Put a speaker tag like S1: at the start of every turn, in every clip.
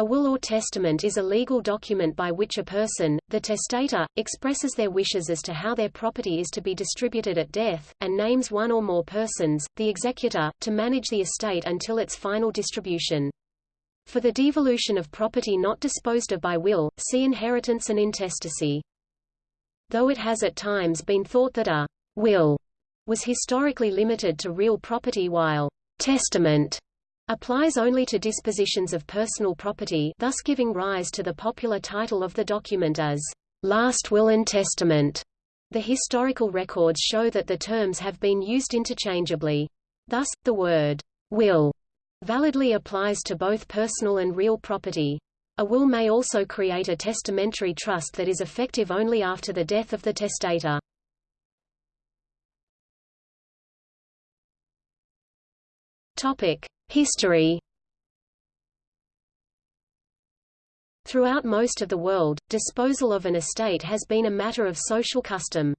S1: A will or testament is a legal document by which a person, the testator, expresses their wishes as to how their property is to be distributed at death, and names one or more persons, the executor, to manage the estate until its final distribution. For the devolution of property not disposed of by will, see inheritance and intestacy. Though it has at times been thought that a will was historically limited to real property while testament applies only to dispositions of personal property thus giving rise to the popular title of the document as last will and testament. The historical records show that the terms have been used interchangeably. Thus, the word will validly applies to both personal and real property. A will may also create a testamentary trust that is effective only after the death of the testator. Topic: History Throughout most of the world, disposal of an estate has been a matter of social custom.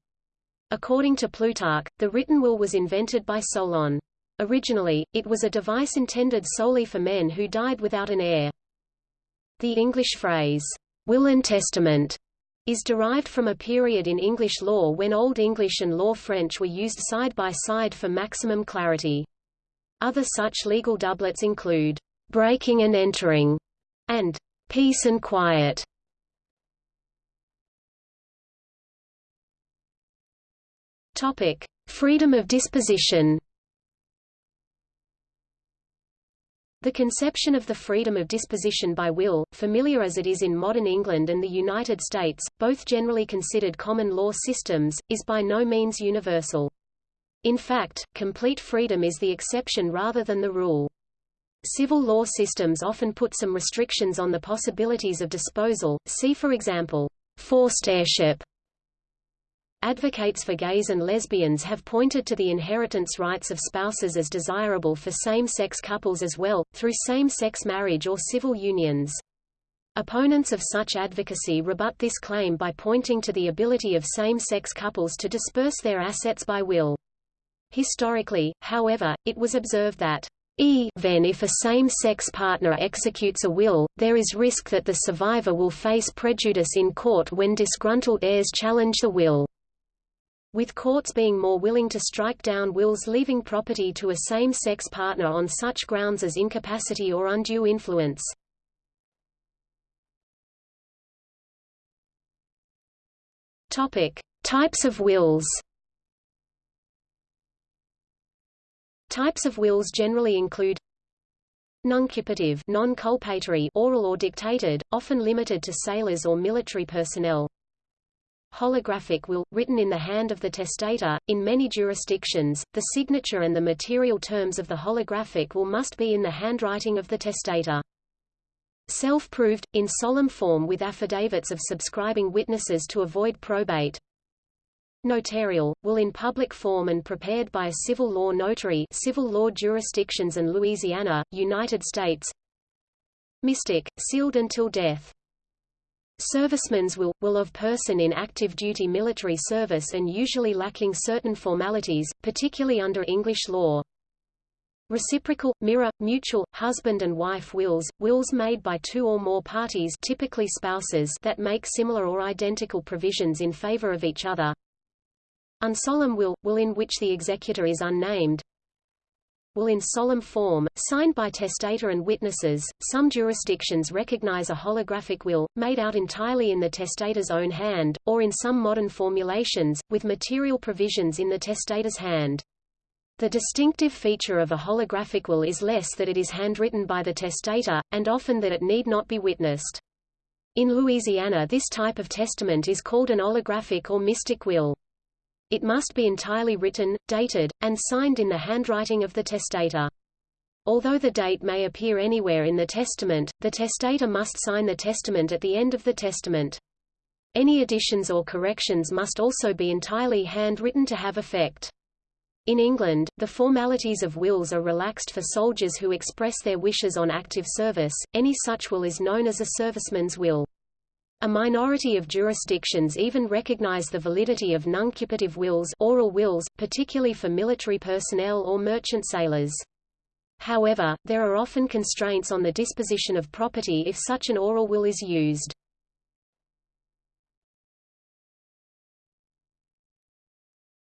S1: According to Plutarch, the written will was invented by Solon. Originally, it was a device intended solely for men who died without an heir. The English phrase, will and testament, is derived from a period in English law when Old English and Law French were used side by side for maximum clarity. Other such legal doublets include breaking and entering and peace and quiet. Topic: Freedom of disposition. The conception of the freedom of disposition by will, familiar as it is in modern England and the United States, both generally considered common law systems, is by no means universal. In fact, complete freedom is the exception rather than the rule. Civil law systems often put some restrictions on the possibilities of disposal, see for example, forced heirship. Advocates for gays and lesbians have pointed to the inheritance rights of spouses as desirable for same-sex couples as well, through same-sex marriage or civil unions. Opponents of such advocacy rebut this claim by pointing to the ability of same-sex couples to disperse their assets by will. Historically, however, it was observed that e, even if a same-sex partner executes a will, there is risk that the survivor will face prejudice in court when disgruntled heirs challenge the will. With courts being more willing to strike down wills leaving property to a same-sex partner on such grounds as incapacity or undue influence. Topic: Types of wills. Types of wills generally include Nuncupative non-culpatory oral or dictated, often limited to sailors or military personnel. Holographic will, written in the hand of the testator. In many jurisdictions, the signature and the material terms of the holographic will must be in the handwriting of the testator. Self-proved, in solemn form with affidavits of subscribing witnesses to avoid probate. Notarial, will in public form and prepared by a civil law notary civil law jurisdictions and Louisiana, United States Mystic, sealed until death Serviceman's will, will of person in active duty military service and usually lacking certain formalities, particularly under English law. Reciprocal, mirror, mutual, husband and wife wills, wills made by two or more parties typically spouses that make similar or identical provisions in favor of each other. Unsolemn will, will in which the executor is unnamed. Will in solemn form, signed by testator and witnesses. Some jurisdictions recognize a holographic will, made out entirely in the testator's own hand, or in some modern formulations, with material provisions in the testator's hand. The distinctive feature of a holographic will is less that it is handwritten by the testator, and often that it need not be witnessed. In Louisiana this type of testament is called an olographic or mystic will. It must be entirely written, dated, and signed in the handwriting of the testator. Although the date may appear anywhere in the testament, the testator must sign the testament at the end of the testament. Any additions or corrections must also be entirely handwritten to have effect. In England, the formalities of wills are relaxed for soldiers who express their wishes on active service, any such will is known as a serviceman's will. A minority of jurisdictions even recognize the validity of nuncupative wills, oral wills particularly for military personnel or merchant sailors. However, there are often constraints on the disposition of property if such an oral will is used.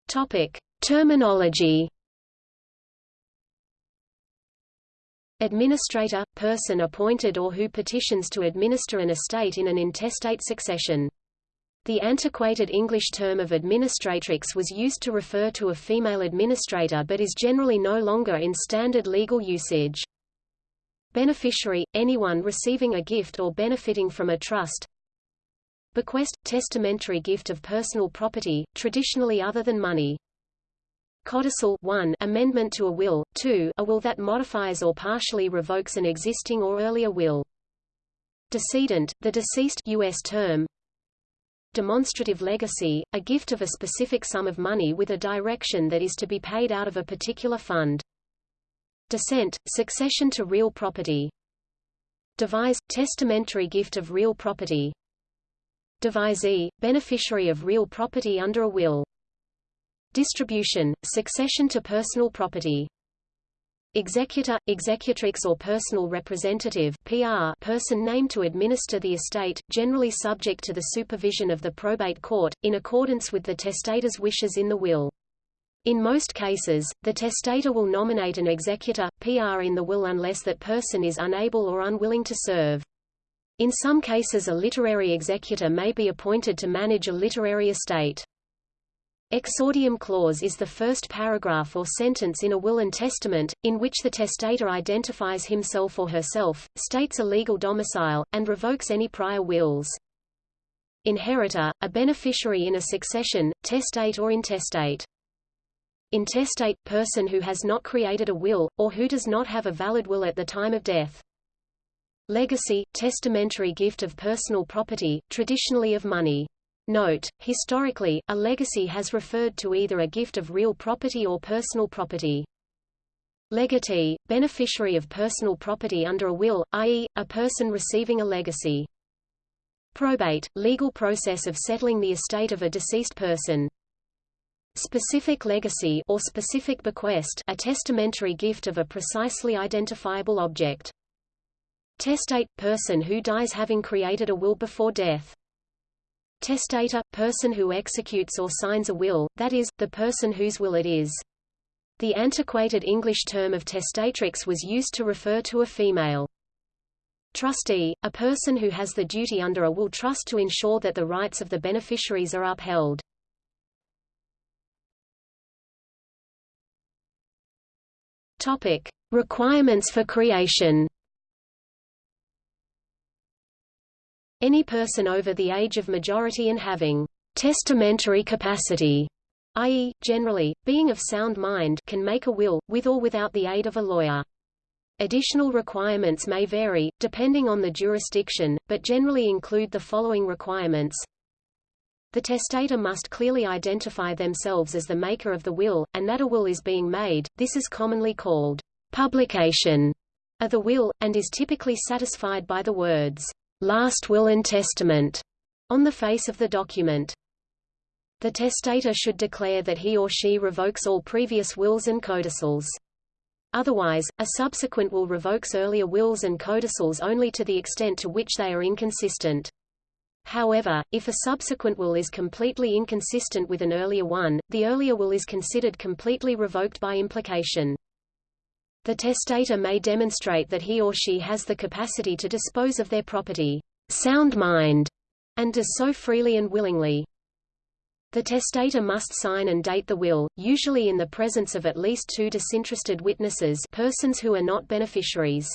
S1: Topic: Terminology. Administrator – person appointed or who petitions to administer an estate in an intestate succession. The antiquated English term of administratrix was used to refer to a female administrator but is generally no longer in standard legal usage. Beneficiary – anyone receiving a gift or benefiting from a trust, Bequest – testamentary gift of personal property, traditionally other than money. Codicil 1 amendment to a will, 2 a will that modifies or partially revokes an existing or earlier will. Decedent, the deceased US term. Demonstrative legacy, a gift of a specific sum of money with a direction that is to be paid out of a particular fund. Descent, succession to real property. Devise, testamentary gift of real property. Devisee, beneficiary of real property under a will. Distribution, succession to personal property. Executor, executrix or personal representative PR person named to administer the estate, generally subject to the supervision of the probate court, in accordance with the testator's wishes in the will. In most cases, the testator will nominate an executor, PR in the will unless that person is unable or unwilling to serve. In some cases a literary executor may be appointed to manage a literary estate. Exordium clause is the first paragraph or sentence in a will and testament, in which the testator identifies himself or herself, states a legal domicile, and revokes any prior wills. Inheritor, a beneficiary in a succession, testate or intestate. Intestate – person who has not created a will, or who does not have a valid will at the time of death. Legacy – testamentary gift of personal property, traditionally of money. Note, historically, a legacy has referred to either a gift of real property or personal property. Legatee – beneficiary of personal property under a will, i.e., a person receiving a legacy. Probate – legal process of settling the estate of a deceased person. Specific legacy or specific bequest a testamentary gift of a precisely identifiable object. Testate – person who dies having created a will before death. Testator – person who executes or signs a will, that is, the person whose will it is. The antiquated English term of testatrix was used to refer to a female. Trustee – a person who has the duty under a will trust to ensure that the rights of the beneficiaries are upheld. Topic. Requirements for creation Any person over the age of majority and having testamentary capacity, i.e., generally, being of sound mind can make a will, with or without the aid of a lawyer. Additional requirements may vary, depending on the jurisdiction, but generally include the following requirements. The testator must clearly identify themselves as the maker of the will, and that a will is being made, this is commonly called publication of the will, and is typically satisfied by the words, last will and testament on the face of the document. The testator should declare that he or she revokes all previous wills and codicils. Otherwise, a subsequent will revokes earlier wills and codicils only to the extent to which they are inconsistent. However, if a subsequent will is completely inconsistent with an earlier one, the earlier will is considered completely revoked by implication. The testator may demonstrate that he or she has the capacity to dispose of their property, sound mind, and does so freely and willingly. The testator must sign and date the will, usually in the presence of at least two disinterested witnesses persons who are not beneficiaries.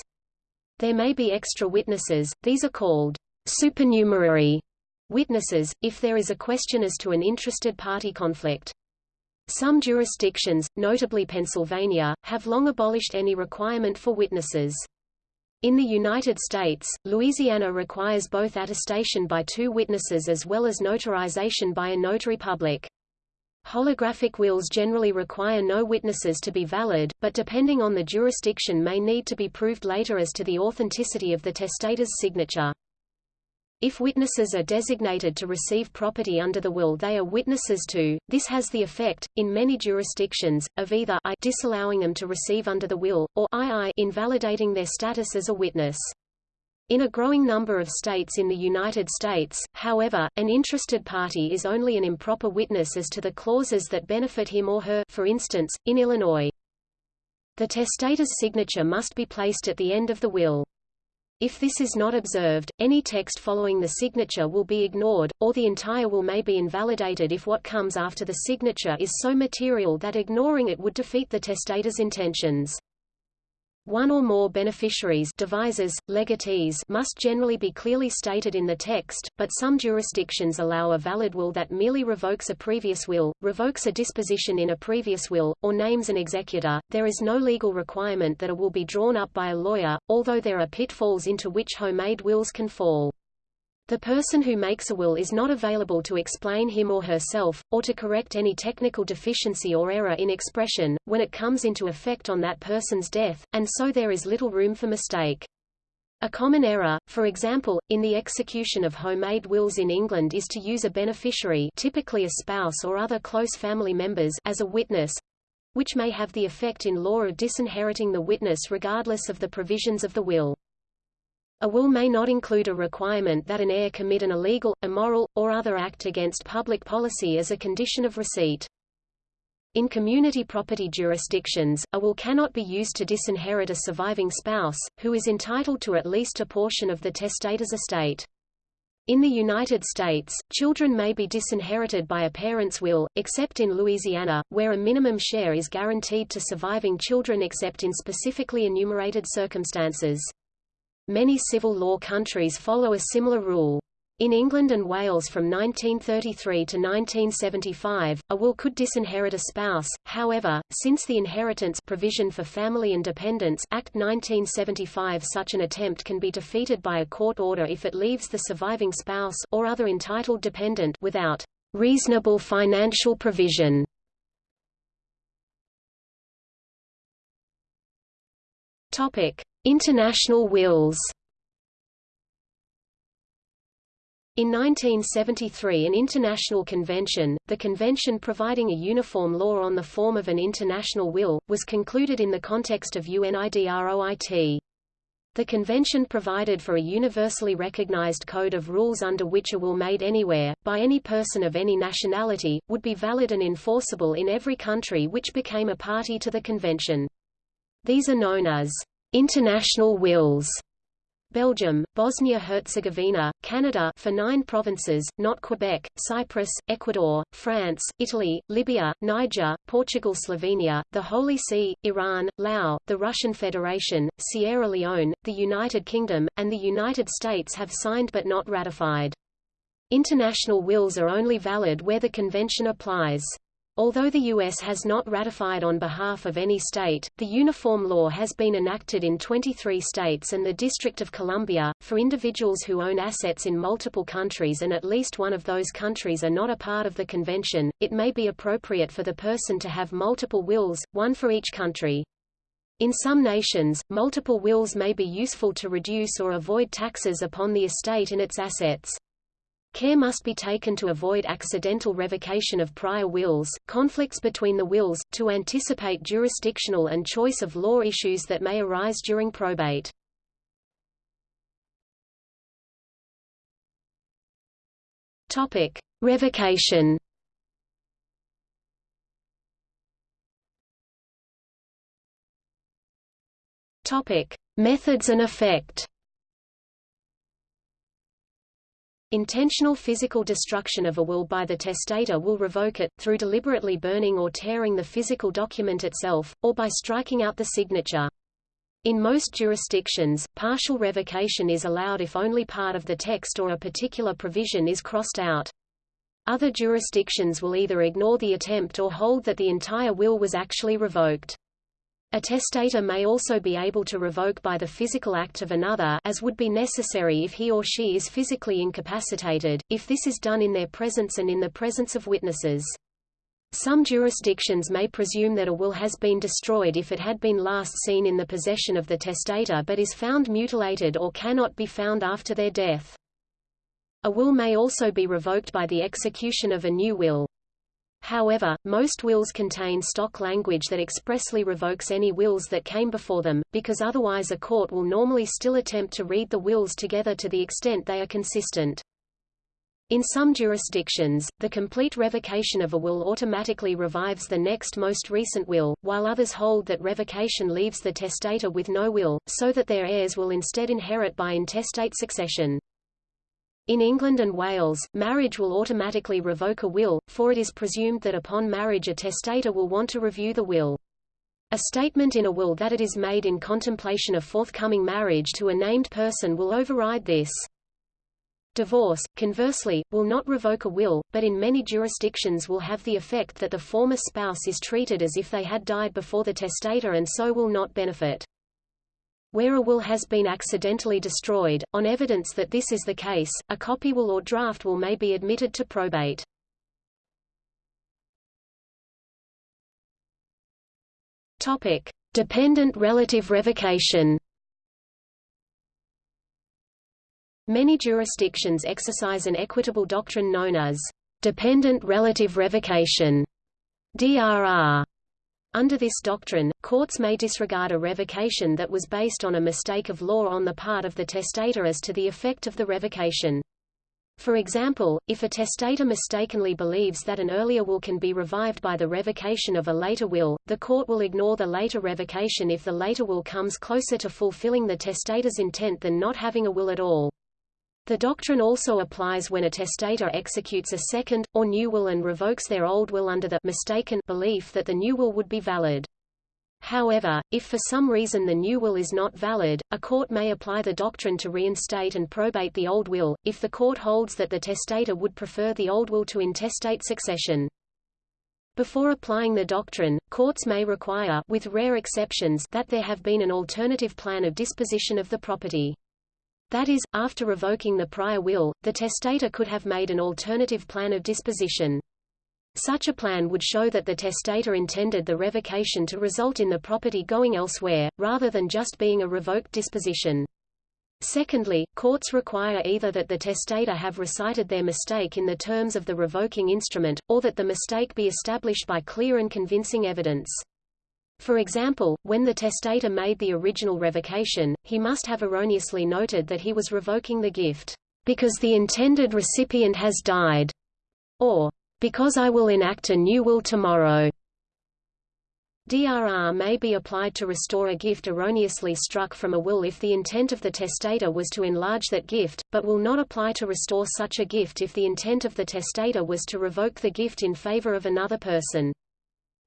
S1: There may be extra witnesses, these are called supernumerary witnesses, if there is a question as to an interested party conflict. Some jurisdictions, notably Pennsylvania, have long abolished any requirement for witnesses. In the United States, Louisiana requires both attestation by two witnesses as well as notarization by a notary public. Holographic wills generally require no witnesses to be valid, but depending on the jurisdiction may need to be proved later as to the authenticity of the testator's signature. If witnesses are designated to receive property under the will they are witnesses to, this has the effect, in many jurisdictions, of either I disallowing them to receive under the will, or II invalidating their status as a witness. In a growing number of states in the United States, however, an interested party is only an improper witness as to the clauses that benefit him or her for instance, in Illinois. The testator's signature must be placed at the end of the will. If this is not observed, any text following the signature will be ignored, or the entire will may be invalidated if what comes after the signature is so material that ignoring it would defeat the testator's intentions. One or more beneficiaries devisees, legatees must generally be clearly stated in the text, but some jurisdictions allow a valid will that merely revokes a previous will, revokes a disposition in a previous will, or names an executor. There is no legal requirement that a will be drawn up by a lawyer, although there are pitfalls into which homemade wills can fall. The person who makes a will is not available to explain him or herself, or to correct any technical deficiency or error in expression, when it comes into effect on that person's death, and so there is little room for mistake. A common error, for example, in the execution of homemade wills in England is to use a beneficiary typically a spouse or other close family members as a witness, which may have the effect in law of disinheriting the witness regardless of the provisions of the will. A will may not include a requirement that an heir commit an illegal, immoral, or other act against public policy as a condition of receipt. In community property jurisdictions, a will cannot be used to disinherit a surviving spouse, who is entitled to at least a portion of the testator's estate. In the United States, children may be disinherited by a parent's will, except in Louisiana, where a minimum share is guaranteed to surviving children except in specifically enumerated circumstances. Many civil law countries follow a similar rule. In England and Wales from 1933 to 1975, a will could disinherit a spouse, however, since the Inheritance provision for Family and Dependents Act 1975 such an attempt can be defeated by a court order if it leaves the surviving spouse or other entitled dependent without reasonable financial provision. Topic: International wills In 1973 an international convention, the convention providing a uniform law on the form of an international will, was concluded in the context of UNIDROIT. The convention provided for a universally recognized code of rules under which a will made anywhere, by any person of any nationality, would be valid and enforceable in every country which became a party to the convention. These are known as International wills Belgium, Bosnia-Herzegovina, Canada for nine provinces, not Quebec, Cyprus, Ecuador, France, Italy, Libya, Niger, Portugal Slovenia, the Holy See, Iran, Laos, the Russian Federation, Sierra Leone, the United Kingdom, and the United States have signed but not ratified. International wills are only valid where the convention applies. Although the U.S. has not ratified on behalf of any state, the uniform law has been enacted in 23 states and the District of Columbia. For individuals who own assets in multiple countries and at least one of those countries are not a part of the convention, it may be appropriate for the person to have multiple wills, one for each country. In some nations, multiple wills may be useful to reduce or avoid taxes upon the estate and its assets. Care must be taken to avoid accidental revocation of prior wills, conflicts between the wills, to anticipate jurisdictional and choice of law issues that may arise during probate. Topic: Revocation. Topic: Methods and effect. Intentional physical destruction of a will by the testator will revoke it, through deliberately burning or tearing the physical document itself, or by striking out the signature. In most jurisdictions, partial revocation is allowed if only part of the text or a particular provision is crossed out. Other jurisdictions will either ignore the attempt or hold that the entire will was actually revoked. A testator may also be able to revoke by the physical act of another as would be necessary if he or she is physically incapacitated, if this is done in their presence and in the presence of witnesses. Some jurisdictions may presume that a will has been destroyed if it had been last seen in the possession of the testator but is found mutilated or cannot be found after their death. A will may also be revoked by the execution of a new will. However, most wills contain stock language that expressly revokes any wills that came before them, because otherwise a court will normally still attempt to read the wills together to the extent they are consistent. In some jurisdictions, the complete revocation of a will automatically revives the next most recent will, while others hold that revocation leaves the testator with no will, so that their heirs will instead inherit by intestate succession. In England and Wales, marriage will automatically revoke a will, for it is presumed that upon marriage a testator will want to review the will. A statement in a will that it is made in contemplation of forthcoming marriage to a named person will override this. Divorce, conversely, will not revoke a will, but in many jurisdictions will have the effect that the former spouse is treated as if they had died before the testator and so will not benefit. Where a will has been accidentally destroyed, on evidence that this is the case, a copy will or draft will may be admitted to probate. Topic: Dependent relative revocation. Many jurisdictions exercise an equitable doctrine known as dependent relative revocation. DRR under this doctrine, courts may disregard a revocation that was based on a mistake of law on the part of the testator as to the effect of the revocation. For example, if a testator mistakenly believes that an earlier will can be revived by the revocation of a later will, the court will ignore the later revocation if the later will comes closer to fulfilling the testator's intent than not having a will at all. The doctrine also applies when a testator executes a second, or new will and revokes their old will under the mistaken belief that the new will would be valid. However, if for some reason the new will is not valid, a court may apply the doctrine to reinstate and probate the old will, if the court holds that the testator would prefer the old will to intestate succession. Before applying the doctrine, courts may require with rare exceptions that there have been an alternative plan of disposition of the property. That is, after revoking the prior will, the testator could have made an alternative plan of disposition. Such a plan would show that the testator intended the revocation to result in the property going elsewhere, rather than just being a revoked disposition. Secondly, courts require either that the testator have recited their mistake in the terms of the revoking instrument, or that the mistake be established by clear and convincing evidence. For example, when the testator made the original revocation, he must have erroneously noted that he was revoking the gift, because the intended recipient has died, or because I will enact a new will tomorrow. DRR may be applied to restore a gift erroneously struck from a will if the intent of the testator was to enlarge that gift, but will not apply to restore such a gift if the intent of the testator was to revoke the gift in favor of another person.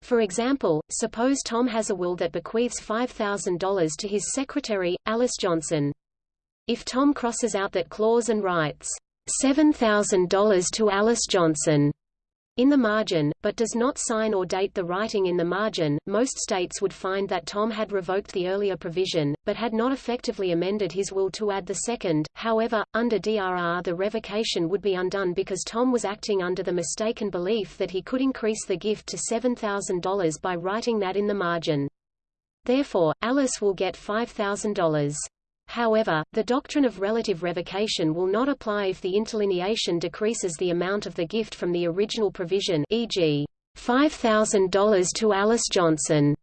S1: For example, suppose Tom has a will that bequeaths $5,000 to his secretary, Alice Johnson. If Tom crosses out that clause and writes, $7,000 to Alice Johnson in the margin, but does not sign or date the writing in the margin. Most states would find that Tom had revoked the earlier provision, but had not effectively amended his will to add the second. However, under DRR the revocation would be undone because Tom was acting under the mistaken belief that he could increase the gift to $7,000 by writing that in the margin. Therefore, Alice will get $5,000. However, the doctrine of relative revocation will not apply if the interlineation decreases the amount of the gift from the original provision e.g., $5,000 to Alice Johnson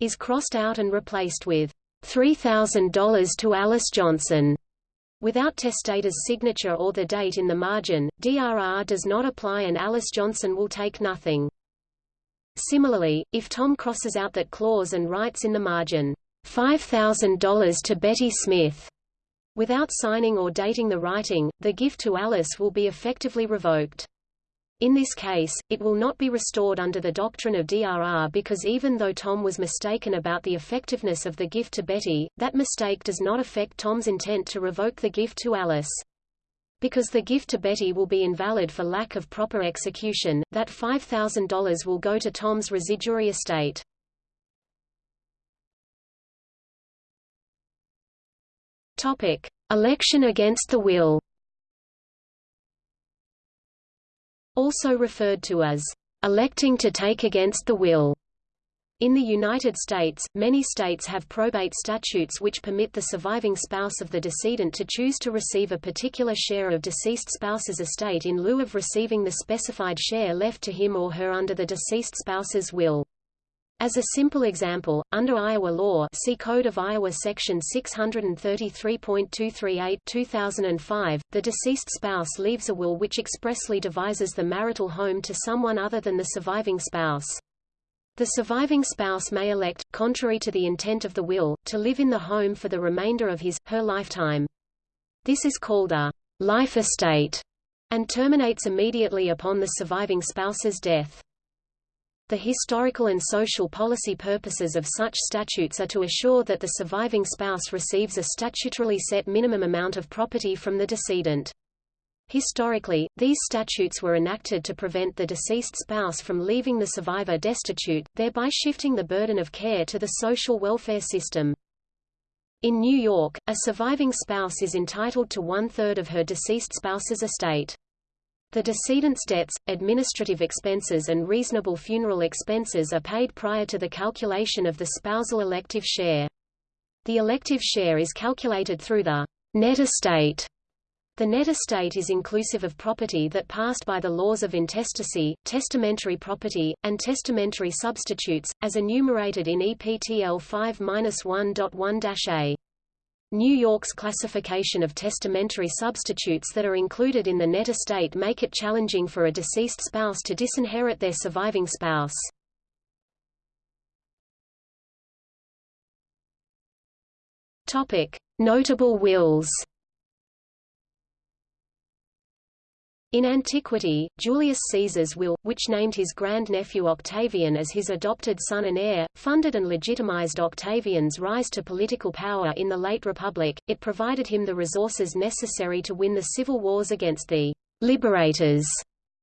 S1: is crossed out and replaced with $3,000 to Alice Johnson. Without testator's signature or the date in the margin, DRR does not apply and Alice Johnson will take nothing. Similarly, if Tom crosses out that clause and writes in the margin, $5,000 to Betty Smith. Without signing or dating the writing, the gift to Alice will be effectively revoked. In this case, it will not be restored under the doctrine of DRR because even though Tom was mistaken about the effectiveness of the gift to Betty, that mistake does not affect Tom's intent to revoke the gift to Alice. Because the gift to Betty will be invalid for lack of proper execution, that $5,000 will go to Tom's residuary estate. Topic: Election against the will. Also referred to as electing to take against the will. In the United States, many states have probate statutes which permit the surviving spouse of the decedent to choose to receive a particular share of deceased spouse's estate in lieu of receiving the specified share left to him or her under the deceased spouse's will. As a simple example, under Iowa law see Code of Iowa Section 633.238 2005, the deceased spouse leaves a will which expressly devises the marital home to someone other than the surviving spouse. The surviving spouse may elect, contrary to the intent of the will, to live in the home for the remainder of his, her lifetime. This is called a life estate and terminates immediately upon the surviving spouse's death. The historical and social policy purposes of such statutes are to assure that the surviving spouse receives a statutorily set minimum amount of property from the decedent. Historically, these statutes were enacted to prevent the deceased spouse from leaving the survivor destitute, thereby shifting the burden of care to the social welfare system. In New York, a surviving spouse is entitled to one-third of her deceased spouse's estate. The decedent's debts, administrative expenses and reasonable funeral expenses are paid prior to the calculation of the spousal elective share. The elective share is calculated through the net estate the net estate is inclusive of property that passed by the laws of intestacy, testamentary property, and testamentary substitutes, as enumerated in EPTL 5-1.1-A. New York's classification of testamentary substitutes that are included in the net estate make it challenging for a deceased spouse to disinherit their surviving spouse. Notable wills. In antiquity, Julius Caesar's will, which named his grandnephew Octavian as his adopted son and heir, funded and legitimized Octavian's rise to political power in the late Republic. It provided him the resources necessary to win the civil wars against the liberators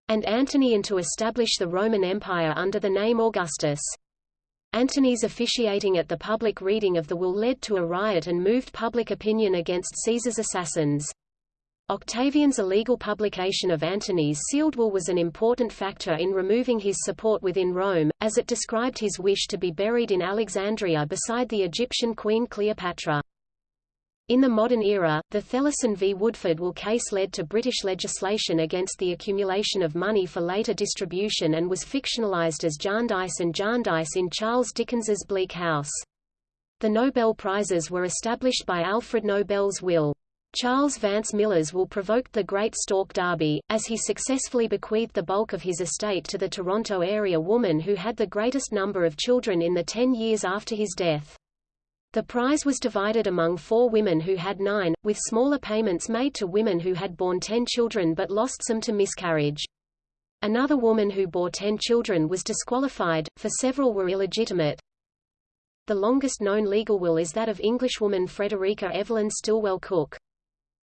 S1: and Antony and to establish the Roman Empire under the name Augustus. Antony's officiating at the public reading of the will led to a riot and moved public opinion against Caesar's assassins. Octavian's illegal publication of Antony's sealed will was an important factor in removing his support within Rome, as it described his wish to be buried in Alexandria beside the Egyptian queen Cleopatra. In the modern era, the Thellusson v. Woodford will case led to British legislation against the accumulation of money for later distribution and was fictionalized as Jarndyce and Jarndyce in Charles Dickens's Bleak House. The Nobel Prizes were established by Alfred Nobel's will. Charles Vance Miller's will provoked the Great Stork Derby, as he successfully bequeathed the bulk of his estate to the Toronto area woman who had the greatest number of children in the ten years after his death. The prize was divided among four women who had nine, with smaller payments made to women who had borne ten children but lost some to miscarriage. Another woman who bore ten children was disqualified, for several were illegitimate. The longest known legal will is that of Englishwoman Frederica Evelyn Stillwell Cook.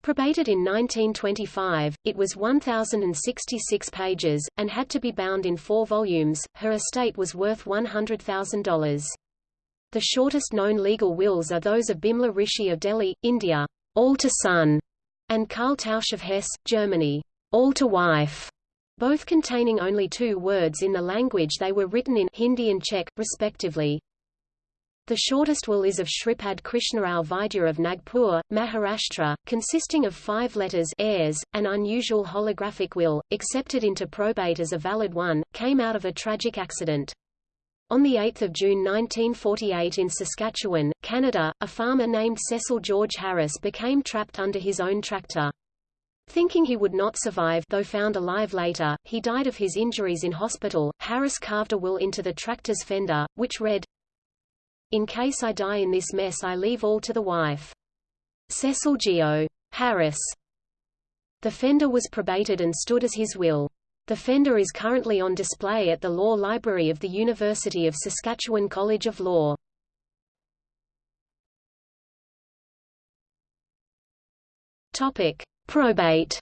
S1: Probated in 1925, it was 1,066 pages, and had to be bound in four volumes. Her estate was worth $100,000. The shortest known legal wills are those of Bimla Rishi of Delhi, India, all to son, and Karl Tausch of Hesse, Germany, all to wife, both containing only two words in the language they were written in Hindi and Czech, respectively. The shortest will is of Shripad Krishnarao Vaidya of Nagpur, Maharashtra, consisting of five letters heirs, an unusual holographic will, accepted into probate as a valid one, came out of a tragic accident. On 8 June 1948 in Saskatchewan, Canada, a farmer named Cecil George Harris became trapped under his own tractor. Thinking he would not survive though found alive later, he died of his injuries in hospital. Harris carved a will into the tractor's fender, which read, in case I die in this mess I leave all to the wife. Cecil Geo. Harris. The fender was probated and stood as his will. The fender is currently on display at the Law Library of the University of Saskatchewan College of Law. Topic: Probate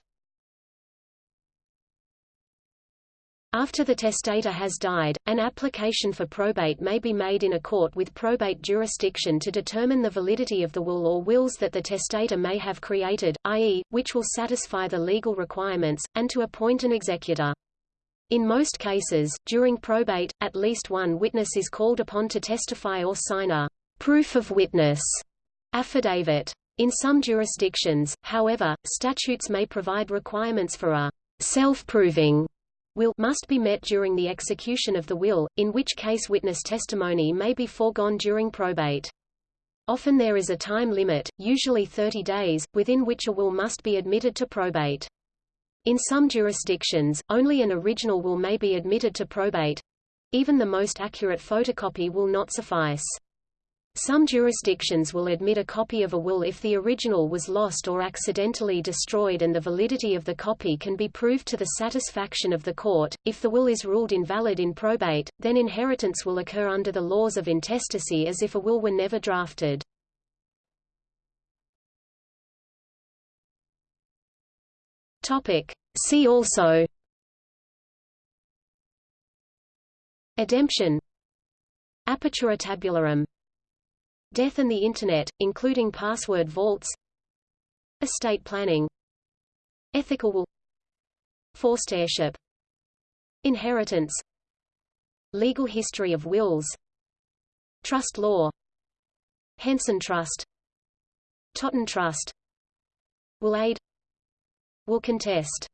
S1: After the testator has died, an application for probate may be made in a court with probate jurisdiction to determine the validity of the will or wills that the testator may have created, i.e., which will satisfy the legal requirements, and to appoint an executor. In most cases, during probate, at least one witness is called upon to testify or sign a proof of witness affidavit. In some jurisdictions, however, statutes may provide requirements for a self-proving will must be met during the execution of the will, in which case witness testimony may be foregone during probate. Often there is a time limit, usually 30 days, within which a will must be admitted to probate. In some jurisdictions, only an original will may be admitted to probate. Even the most accurate photocopy will not suffice. Some jurisdictions will admit a copy of a will if the original was lost or accidentally destroyed and the validity of the copy can be proved to the satisfaction of the court. If the will is ruled invalid in probate, then inheritance will occur under the laws of intestacy as if a will were never drafted. Topic. See also Ademption Apertura tabularum Death and the Internet, including password vaults Estate planning Ethical will Forced heirship Inheritance Legal history of wills Trust law Henson Trust Totten Trust Will aid Will contest